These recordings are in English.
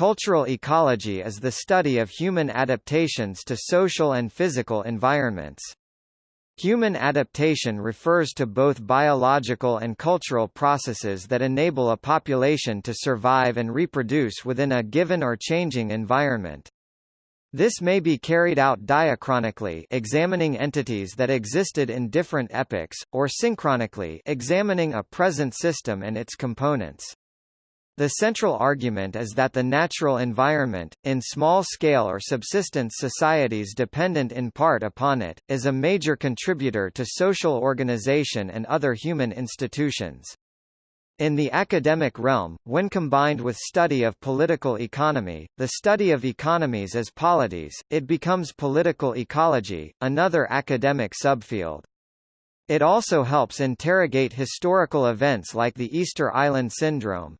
Cultural ecology is the study of human adaptations to social and physical environments. Human adaptation refers to both biological and cultural processes that enable a population to survive and reproduce within a given or changing environment. This may be carried out diachronically examining entities that existed in different epochs, or synchronically examining a present system and its components. The central argument is that the natural environment, in small-scale or subsistence societies dependent in part upon it, is a major contributor to social organization and other human institutions. In the academic realm, when combined with study of political economy, the study of economies as polities, it becomes political ecology, another academic subfield. It also helps interrogate historical events like the Easter Island Syndrome,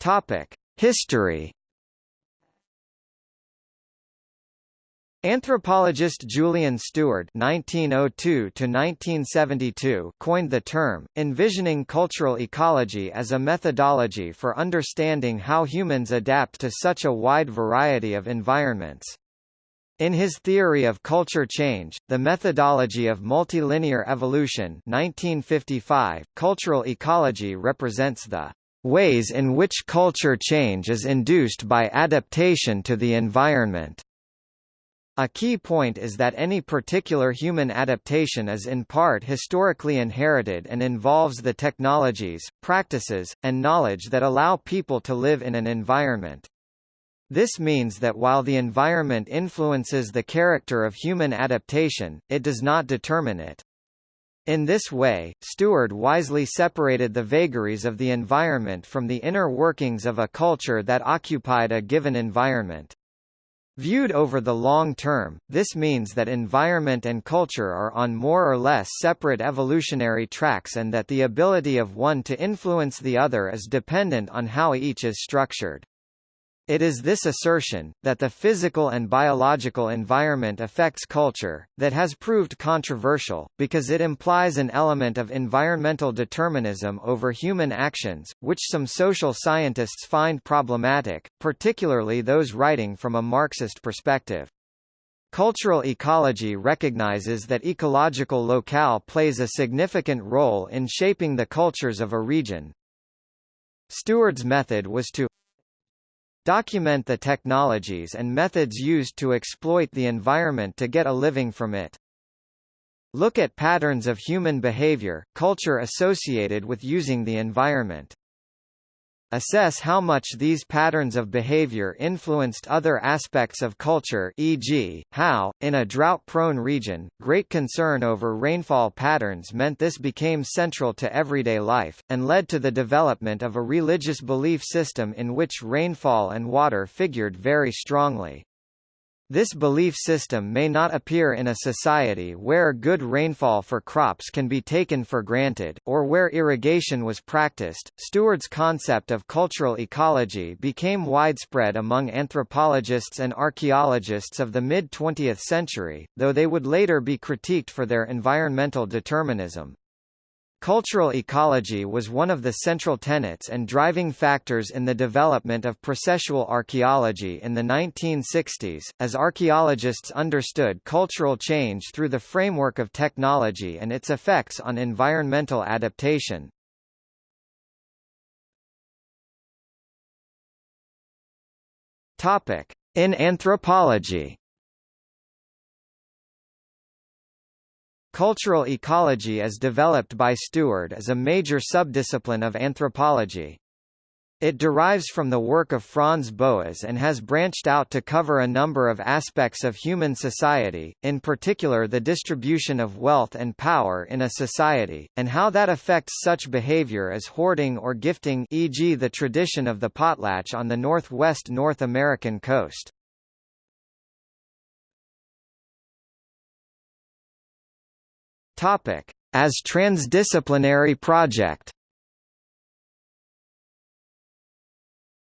Topic: History. Anthropologist Julian Steward (1902–1972) coined the term, envisioning cultural ecology as a methodology for understanding how humans adapt to such a wide variety of environments. In his theory of culture change, the methodology of multilinear evolution 1955, cultural ecology represents the ways in which culture change is induced by adaptation to the environment. A key point is that any particular human adaptation is in part historically inherited and involves the technologies, practices, and knowledge that allow people to live in an environment. This means that while the environment influences the character of human adaptation, it does not determine it. In this way, Steward wisely separated the vagaries of the environment from the inner workings of a culture that occupied a given environment. Viewed over the long term, this means that environment and culture are on more or less separate evolutionary tracks and that the ability of one to influence the other is dependent on how each is structured. It is this assertion, that the physical and biological environment affects culture, that has proved controversial, because it implies an element of environmental determinism over human actions, which some social scientists find problematic, particularly those writing from a Marxist perspective. Cultural ecology recognizes that ecological locale plays a significant role in shaping the cultures of a region. Steward's method was to Document the technologies and methods used to exploit the environment to get a living from it. Look at patterns of human behavior, culture associated with using the environment. Assess how much these patterns of behavior influenced other aspects of culture e.g., how, in a drought-prone region, great concern over rainfall patterns meant this became central to everyday life, and led to the development of a religious belief system in which rainfall and water figured very strongly. This belief system may not appear in a society where good rainfall for crops can be taken for granted, or where irrigation was practiced. Steward's concept of cultural ecology became widespread among anthropologists and archaeologists of the mid 20th century, though they would later be critiqued for their environmental determinism. Cultural ecology was one of the central tenets and driving factors in the development of processual archaeology in the 1960s, as archaeologists understood cultural change through the framework of technology and its effects on environmental adaptation. In anthropology Cultural ecology as developed by Steward is a major subdiscipline of anthropology. It derives from the work of Franz Boas and has branched out to cover a number of aspects of human society, in particular the distribution of wealth and power in a society, and how that affects such behavior as hoarding or gifting e.g. the tradition of the potlatch on the northwest North American coast. Topic: As transdisciplinary project.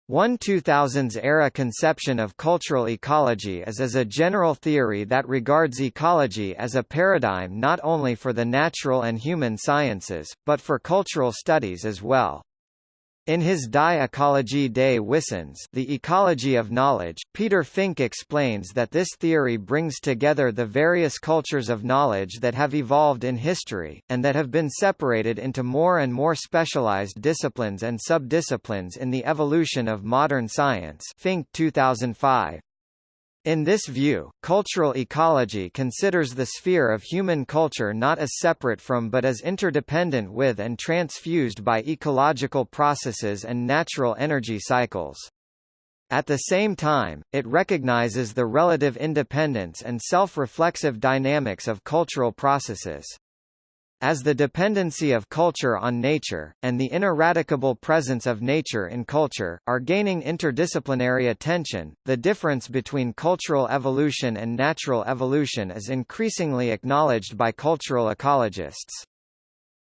One 2000s-era conception of cultural ecology is as a general theory that regards ecology as a paradigm not only for the natural and human sciences, but for cultural studies as well. In his Die Ecologie des Wissens The Ecology of Knowledge, Peter Fink explains that this theory brings together the various cultures of knowledge that have evolved in history, and that have been separated into more and more specialized disciplines and subdisciplines in the evolution of modern science Fink 2005. In this view, cultural ecology considers the sphere of human culture not as separate from but as interdependent with and transfused by ecological processes and natural energy cycles. At the same time, it recognizes the relative independence and self-reflexive dynamics of cultural processes. As the dependency of culture on nature, and the ineradicable presence of nature in culture, are gaining interdisciplinary attention, the difference between cultural evolution and natural evolution is increasingly acknowledged by cultural ecologists.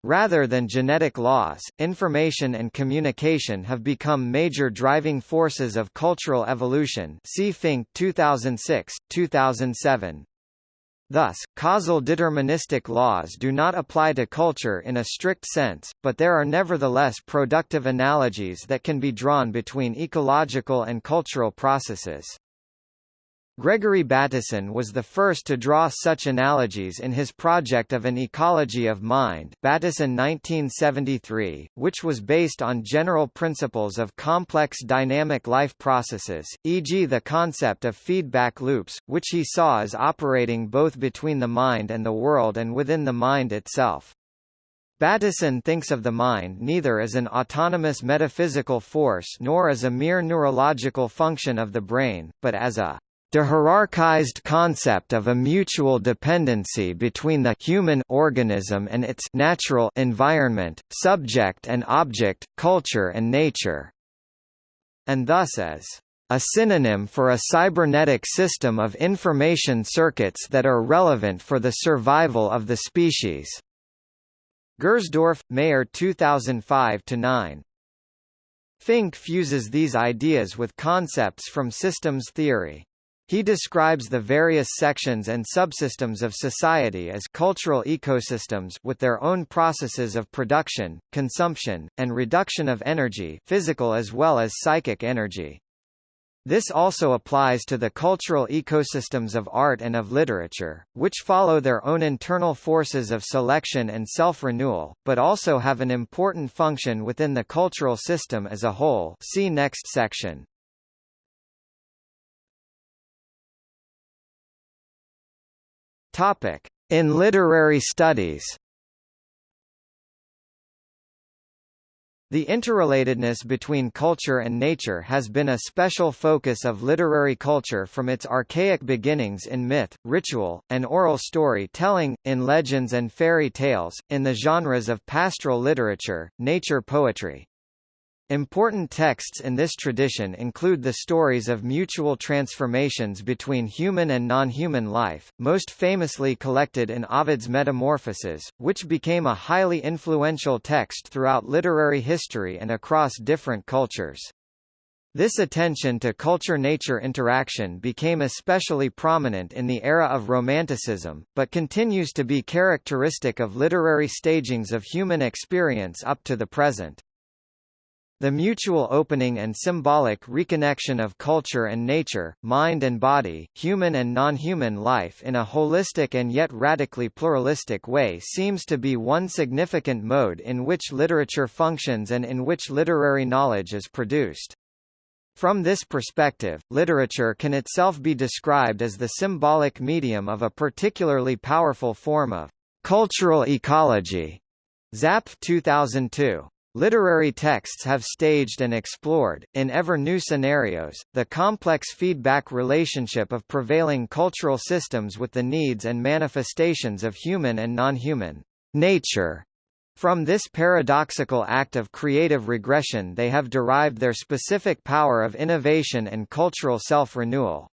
Rather than genetic laws, information and communication have become major driving forces of cultural evolution see Fink 2006, 2007. Thus, causal deterministic laws do not apply to culture in a strict sense, but there are nevertheless productive analogies that can be drawn between ecological and cultural processes. Gregory Bateson was the first to draw such analogies in his project of an ecology of mind Bateson 1973, which was based on general principles of complex dynamic life processes, e.g. the concept of feedback loops, which he saw as operating both between the mind and the world and within the mind itself. Bateson thinks of the mind neither as an autonomous metaphysical force nor as a mere neurological function of the brain, but as a De-hierarchized concept of a mutual dependency between the human organism and its natural environment, subject and object, culture and nature, and thus as a synonym for a cybernetic system of information circuits that are relevant for the survival of the species. Gersdorf, Mayer 2005-9 Fink fuses these ideas with concepts from systems theory. He describes the various sections and subsystems of society as cultural ecosystems with their own processes of production, consumption, and reduction of energy physical as well as psychic energy. This also applies to the cultural ecosystems of art and of literature, which follow their own internal forces of selection and self-renewal, but also have an important function within the cultural system as a whole see next section. In literary studies. The interrelatedness between culture and nature has been a special focus of literary culture from its archaic beginnings in myth, ritual, and oral story-telling, in legends and fairy tales, in the genres of pastoral literature, nature poetry, Important texts in this tradition include the stories of mutual transformations between human and non-human life, most famously collected in Ovid's Metamorphoses, which became a highly influential text throughout literary history and across different cultures. This attention to culture-nature interaction became especially prominent in the era of Romanticism, but continues to be characteristic of literary stagings of human experience up to the present. The mutual opening and symbolic reconnection of culture and nature, mind and body, human and non-human life in a holistic and yet radically pluralistic way seems to be one significant mode in which literature functions and in which literary knowledge is produced. From this perspective, literature can itself be described as the symbolic medium of a particularly powerful form of cultural ecology. Zapf 2002. Literary texts have staged and explored, in ever-new scenarios, the complex feedback relationship of prevailing cultural systems with the needs and manifestations of human and non-human nature. From this paradoxical act of creative regression they have derived their specific power of innovation and cultural self-renewal.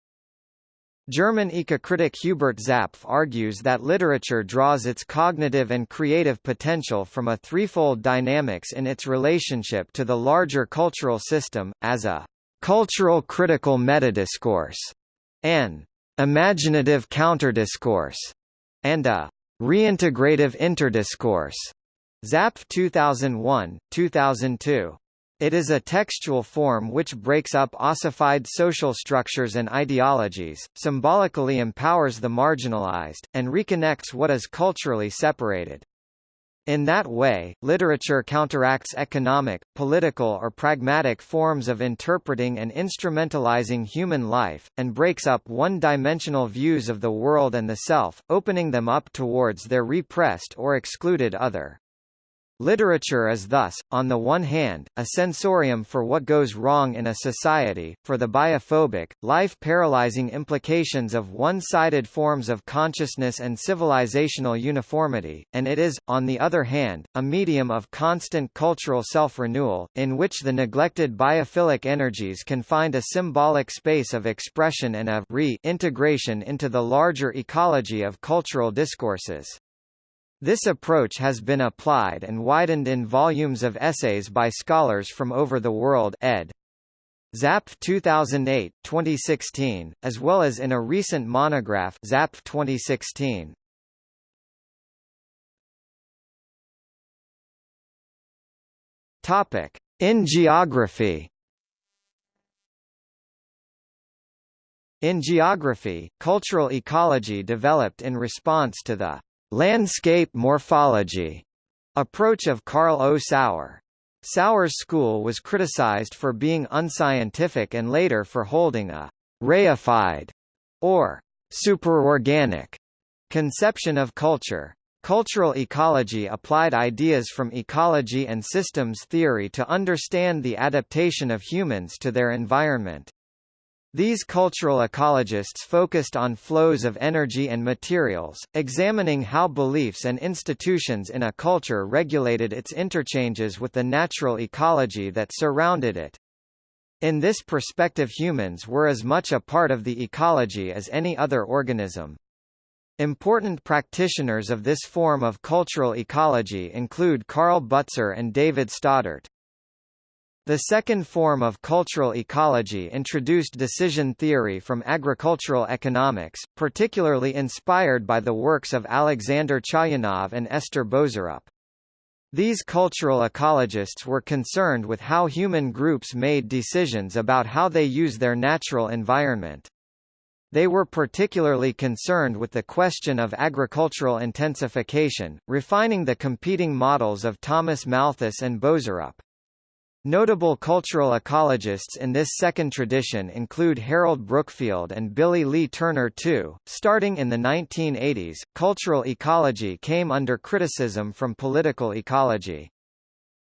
German eco-critic Hubert Zapf argues that literature draws its cognitive and creative potential from a threefold dynamics in its relationship to the larger cultural system, as a cultural critical metadiscourse, an imaginative counterdiscourse, and a reintegrative interdiscourse. Zapf 2001, 2002. It is a textual form which breaks up ossified social structures and ideologies, symbolically empowers the marginalized, and reconnects what is culturally separated. In that way, literature counteracts economic, political or pragmatic forms of interpreting and instrumentalizing human life, and breaks up one-dimensional views of the world and the self, opening them up towards their repressed or excluded other. Literature is thus, on the one hand, a sensorium for what goes wrong in a society, for the biophobic, life-paralyzing implications of one-sided forms of consciousness and civilizational uniformity, and it is, on the other hand, a medium of constant cultural self-renewal, in which the neglected biophilic energies can find a symbolic space of expression and a re-integration into the larger ecology of cultural discourses. This approach has been applied and widened in volumes of essays by scholars from over the world ed. Zapf 2008, 2016, as well as in a recent monograph Zapf 2016. Topic: In geography. In geography, cultural ecology developed in response to the landscape morphology approach of Carl O. Sauer. Sauer's school was criticized for being unscientific and later for holding a reified or superorganic conception of culture. Cultural ecology applied ideas from ecology and systems theory to understand the adaptation of humans to their environment. These cultural ecologists focused on flows of energy and materials, examining how beliefs and institutions in a culture regulated its interchanges with the natural ecology that surrounded it. In this perspective humans were as much a part of the ecology as any other organism. Important practitioners of this form of cultural ecology include Karl Butzer and David Stoddart. The second form of cultural ecology introduced decision theory from agricultural economics, particularly inspired by the works of Alexander Chayanov and Esther Boserup. These cultural ecologists were concerned with how human groups made decisions about how they use their natural environment. They were particularly concerned with the question of agricultural intensification, refining the competing models of Thomas Malthus and Boserup. Notable cultural ecologists in this second tradition include Harold Brookfield and Billy Lee Turner too. Starting in the 1980s, cultural ecology came under criticism from political ecology.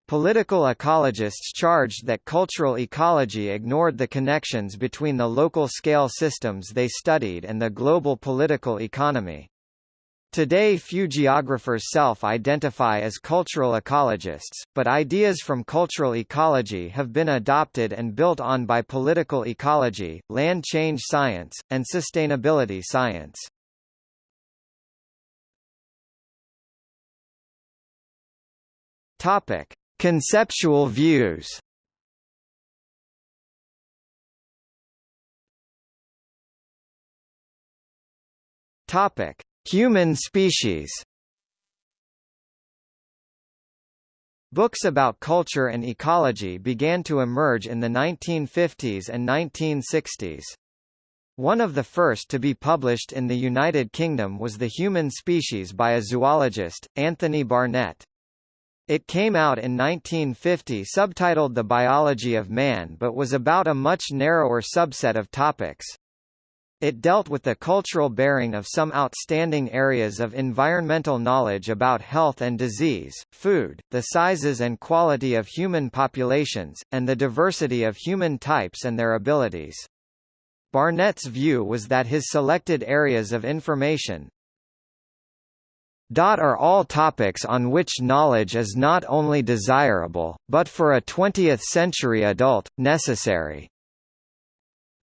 Political ecologists charged that cultural ecology ignored the connections between the local scale systems they studied and the global political economy. Today few geographers self-identify as cultural ecologists, but ideas from cultural ecology have been adopted and built on by political ecology, land change science, and sustainability science. Topic: Conceptual views. Topic: Human species Books about culture and ecology began to emerge in the 1950s and 1960s. One of the first to be published in the United Kingdom was The Human Species by a zoologist, Anthony Barnett. It came out in 1950 subtitled The Biology of Man but was about a much narrower subset of topics. It dealt with the cultural bearing of some outstanding areas of environmental knowledge about health and disease, food, the sizes and quality of human populations, and the diversity of human types and their abilities. Barnett's view was that his selected areas of information, are all topics on which knowledge is not only desirable, but for a 20th-century adult, necessary.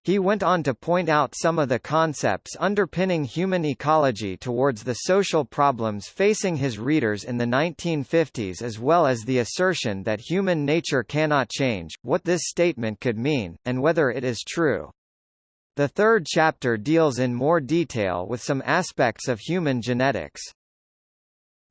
He went on to point out some of the concepts underpinning human ecology towards the social problems facing his readers in the 1950s as well as the assertion that human nature cannot change, what this statement could mean, and whether it is true. The third chapter deals in more detail with some aspects of human genetics.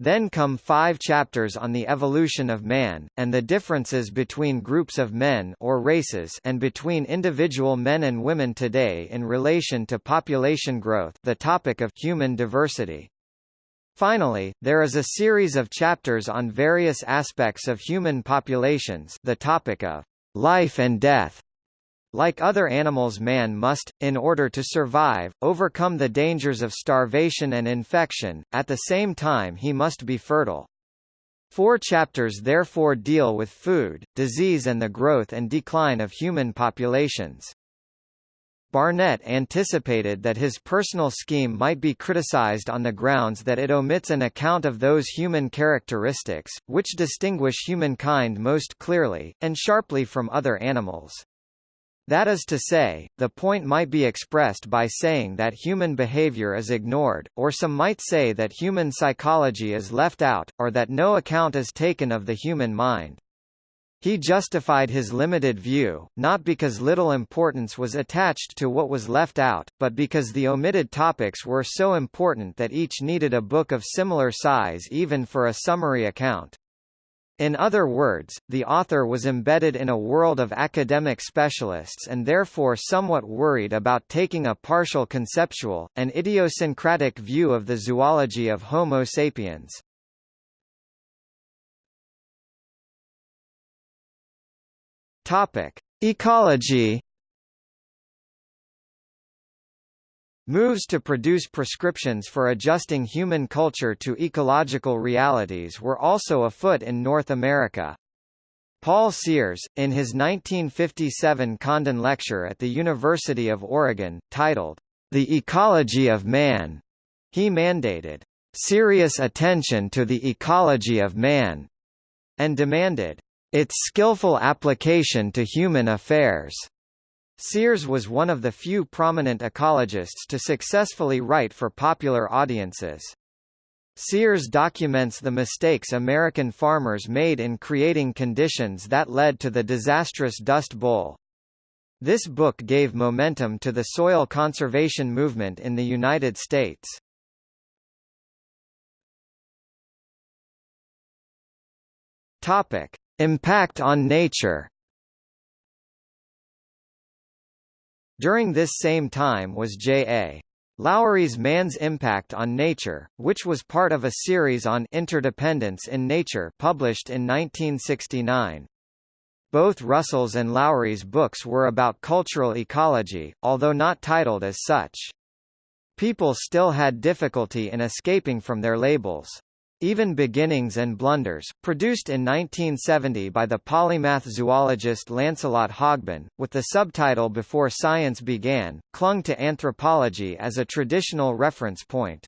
Then come five chapters on the evolution of man, and the differences between groups of men or races and between individual men and women today in relation to population growth the topic of human diversity. Finally, there is a series of chapters on various aspects of human populations the topic of life and death, like other animals man must, in order to survive, overcome the dangers of starvation and infection, at the same time he must be fertile. Four chapters therefore deal with food, disease and the growth and decline of human populations. Barnett anticipated that his personal scheme might be criticized on the grounds that it omits an account of those human characteristics, which distinguish humankind most clearly, and sharply from other animals. That is to say, the point might be expressed by saying that human behavior is ignored, or some might say that human psychology is left out, or that no account is taken of the human mind. He justified his limited view, not because little importance was attached to what was left out, but because the omitted topics were so important that each needed a book of similar size even for a summary account. In other words, the author was embedded in a world of academic specialists and therefore somewhat worried about taking a partial conceptual, and idiosyncratic view of the zoology of Homo sapiens. Topic: Ecology Moves to produce prescriptions for adjusting human culture to ecological realities were also afoot in North America. Paul Sears, in his 1957 Condon lecture at the University of Oregon, titled, The Ecology of Man, he mandated, "...serious attention to the ecology of man," and demanded, "...its skillful application to human affairs." Sears was one of the few prominent ecologists to successfully write for popular audiences. Sears documents the mistakes American farmers made in creating conditions that led to the disastrous Dust Bowl. This book gave momentum to the soil conservation movement in the United States. Topic: Impact on nature. During this same time was J.A. Lauwerys's Man's Impact on Nature, which was part of a series on interdependence in nature published in 1969. Both Russell's and Lauwerys's books were about cultural ecology, although not titled as such. People still had difficulty in escaping from their labels. Even Beginnings and Blunders, produced in 1970 by the polymath zoologist Lancelot Hogben, with the subtitle Before Science Began, clung to anthropology as a traditional reference point.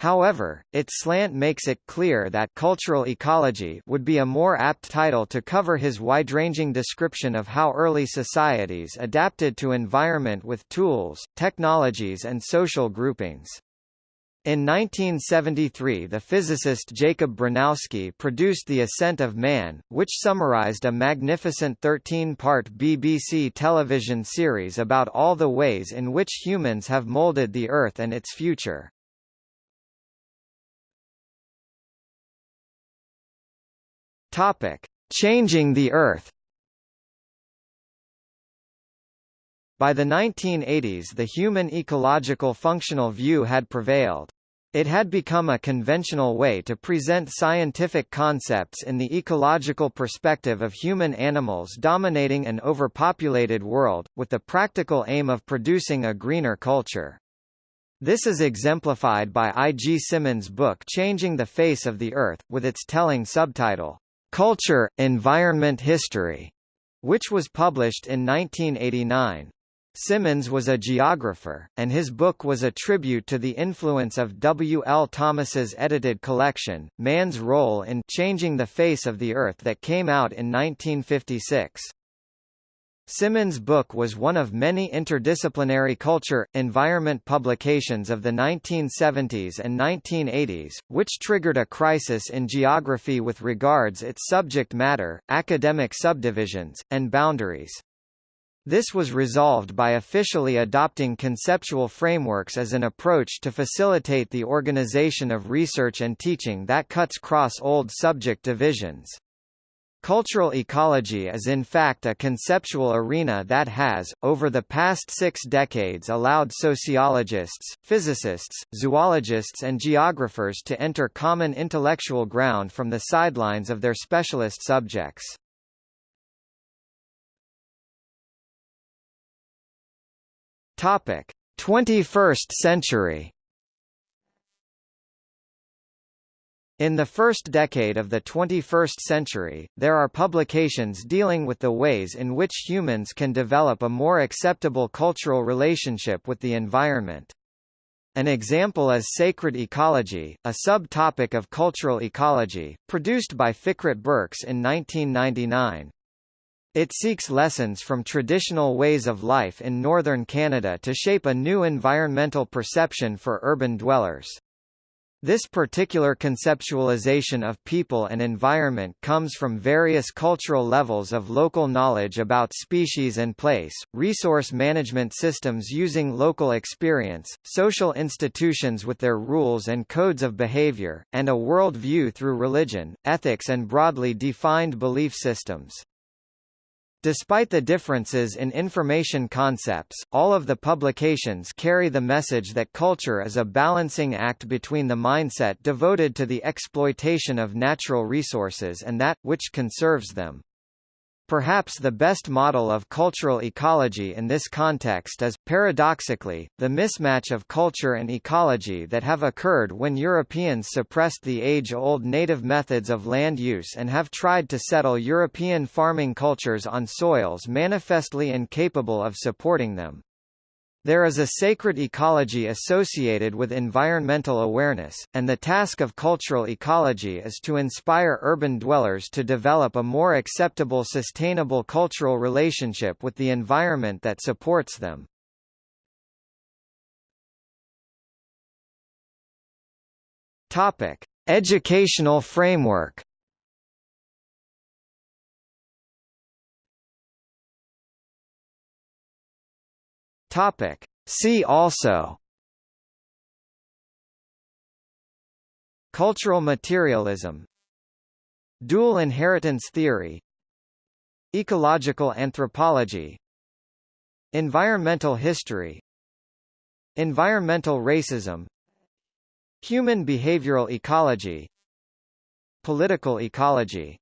However, its slant makes it clear that cultural ecology would be a more apt title to cover his wide-ranging description of how early societies adapted to environment with tools, technologies and social groupings. In 1973 the physicist Jacob Bronowski produced The Ascent of Man, which summarized a magnificent 13-part BBC television series about all the ways in which humans have molded the Earth and its future. Topic: Changing the Earth. By the 1980s the human ecological functional view had prevailed. It had become a conventional way to present scientific concepts in the ecological perspective of human animals dominating an overpopulated world, with the practical aim of producing a greener culture. This is exemplified by I. G. Simmons' book Changing the Face of the Earth, with its telling subtitle, Culture, Environment History, which was published in 1989. Simmons was a geographer, and his book was a tribute to the influence of W. L. Thomas's edited collection, Man's Role in Changing the Face of the Earth that came out in 1956. Simmons' book was one of many interdisciplinary culture, environment publications of the 1970s and 1980s, which triggered a crisis in geography with regards its subject matter, academic subdivisions, and boundaries. This was resolved by officially adopting conceptual frameworks as an approach to facilitate the organization of research and teaching that cuts cross old subject divisions. Cultural ecology is in fact a conceptual arena that has, over the past six decades allowed sociologists, physicists, zoologists and geographers to enter common intellectual ground from the sidelines of their specialist subjects. Topic: 21st century. In the first decade of the 21st century, there are publications dealing with the ways in which humans can develop a more acceptable cultural relationship with the environment. An example is Sacred Ecology, a subtopic of cultural ecology, produced by Fikret Berkes in 1999. It seeks lessons from traditional ways of life in northern Canada to shape a new environmental perception for urban dwellers. This particular conceptualization of people and environment comes from various cultural levels of local knowledge about species and place, resource management systems using local experience, social institutions with their rules and codes of behavior, and a world view through religion, ethics and broadly defined belief systems. Despite the differences in information concepts, all of the publications carry the message that culture is a balancing act between the mindset devoted to the exploitation of natural resources and that, which conserves them. Perhaps the best model of cultural ecology in this context is, paradoxically, the mismatch of culture and ecology that have occurred when Europeans suppressed the age-old native methods of land use and have tried to settle European farming cultures on soils manifestly incapable of supporting them. There is a sacred ecology associated with environmental awareness, and the task of cultural ecology is to inspire urban dwellers to develop a more acceptable sustainable cultural relationship with the environment that supports them. Topic: Educational framework Topic. See also Cultural materialism Dual inheritance theory Ecological anthropology Environmental history Environmental racism Human behavioral ecology Political ecology